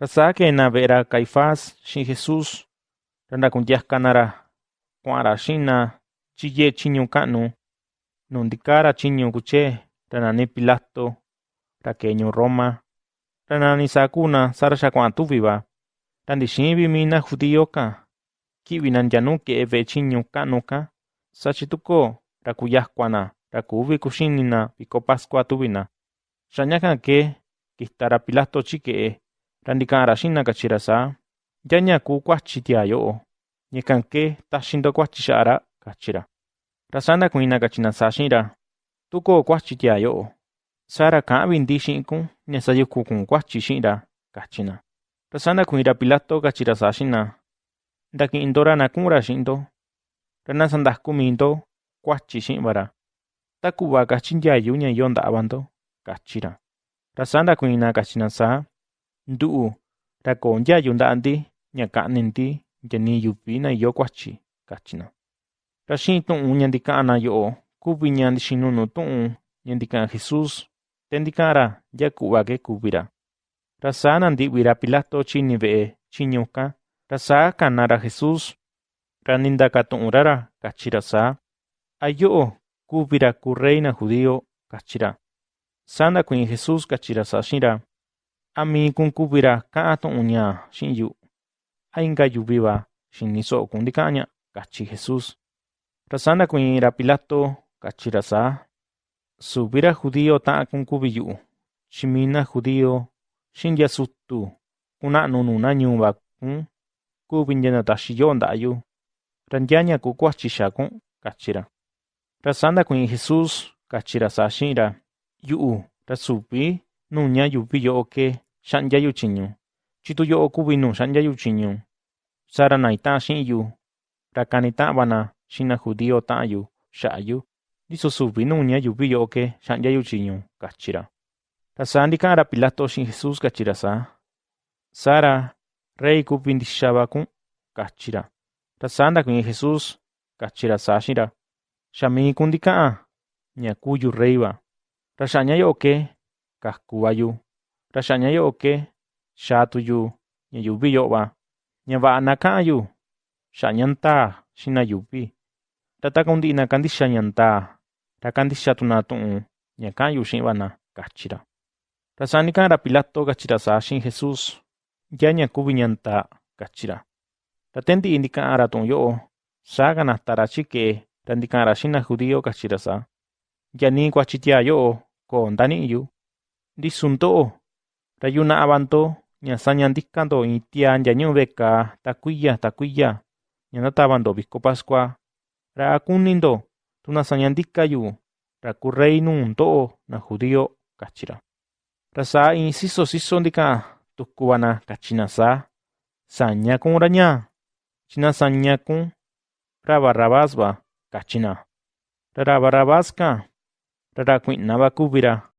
Rasáquena verá Caifás, sin Jesús, Randacunyas canara, Cuara Shina, Chille Chiño Canu, Nondicara Chiño Cuché, Ranani Pilato, Raqueño Roma, Ranani Sacuna, Sarja Cuantuviva, Randishimbi Mina Judioca, Kivinan Yanuke Eve Chiño Canuca, Sachituco, Racuyascuana, Racubi Cuchinina, Pascua Tubina, Shañacan que, Quistara Pilato Chique, ra ndika'an ra xi'in na kachi ra saa: ―¿Yaña kuu kuatyi tiaa yo'o? Ñakan ke taxi ndo kuatyi xa'a ra ―kachi ra. Ra saa ndakuiin na kachi na saa xi'in ra: ―Tukoo kuatyi tiaa yo'o, saa ra ka'an vi ndi xi'in kun ña sayuku kun kuatyi xi'in ra ―kachi na. Ra saa ndakuiin ra Pilato kachi ra saa xi'in na: ―Ndaki'in ndo ra na ku'un ra xi'in ndo, ra na sandaku ―Ndu'u ra koo ndyayu nda'a ndi ña ka'ni ndi nya nii yuvi na ìyo kuatyi ―kachi na. Ra xi'in tu'un ña ndika'an na yo'o kuvi ña ndixinu nuu tu'un ña ndika'an Jesús te ndika'an ra nya ku'va ke kuvi ra. Saa nandi'vi ra Pilato chini ve'e tyiñu can, ra saa kana ra Jesús, ra nindaka tu'un ra ra kachi ra saa: ―¿A yo'o kuvi ra kuu rey na judío? ―kachi ra. Saa ndakuiin Jesús kachi ra saa xi'in Ami kunkupira ka'an to'on ña chi'yu ainkajuviva xiniso'ö kuntika ña, kachi Jesús. Rasá nakuiinra Pilato kachi rasá suvira judío ta'an kunkuvi yu'u chimina judío xintiasutu kuna'nu nuna ñu'uva kun kuvi ntianataxi yo'o nda'ayu ra ntiaña ku kuachixa kun kachira rasá nakuiin Jesús kachi rasá xi'inra yu'u ra suvi nuña yuvi yo'o ke Xanyayuchiñu. Chituyo okubinu xanyayuchiñu. Saranaita xinyu. Rakanitavana xina judio ta'yu xa'yu. Liso subinuña yubiyo oke xanyayuchiñu kachira. Tasandi kara pilato xin Jesus kachira sa. Sara rei cachira. kachira. Tasanda kuin Jesus kachira sa xira. Xami kundikaa ñakuyu reiba. Raxañayo oke kaskubayu xi'in ra: ―Xa mii kun ndika'an ña kuu yu rey va. Ra xa'a ña yo'o ke kaku va yu, ra xa'a ña yo'o ke xaa tu na na na tu na ña ka'an yu xi'in va na ―kachi ra. Ra saa ndika'an ra Pilato kachi ra saa xi'in Jesús: ―¿Yaña kuvi ña ndaa? ―kachi ra. Te ndi'i ndika'an ra tu'un yo'o, saa kanata ra chike'e ra ndika'an ra xi'in na judío kachi ra saa: ―Nya nii kuatyi tiaa yo'o koo ndani'i yu. Ndisu ndo'o, Rayuna abandó, ñasaña discando y tía ñañubeca, tacuilla, tacuilla, ñanata abandó visco pascua, raacunindo, tunasañandicayu, racurreinun do, na judío, cachira. Rasa inciso sisóndica, tuscubana cachinasa, saña con uraña, china saña con rabarrabasba, cachina, rarabarrabasca, raracuinaba cubira,